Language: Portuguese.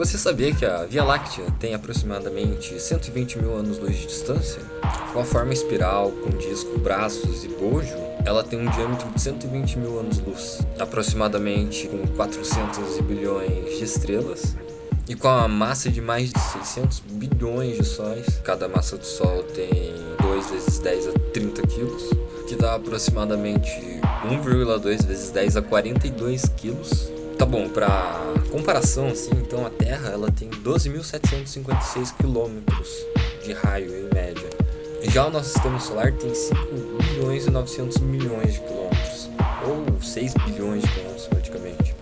Você sabia que a Via Láctea tem aproximadamente 120 mil anos-luz de distância? Com a forma espiral, com disco, braços e bojo, ela tem um diâmetro de 120 mil anos-luz, aproximadamente com 400 bilhões de estrelas, e com a massa de mais de 600 bilhões de sóis. Cada massa do Sol tem 2 vezes 10 a 30 quilos, que dá aproximadamente 1,2 vezes 10 a 42 quilos. Tá bom, para comparação assim, então a Terra ela tem 12.756 quilômetros de raio em média. Já o nosso sistema solar tem 5 bilhões e 900 milhões de quilômetros, ou 6 bilhões de quilômetros praticamente.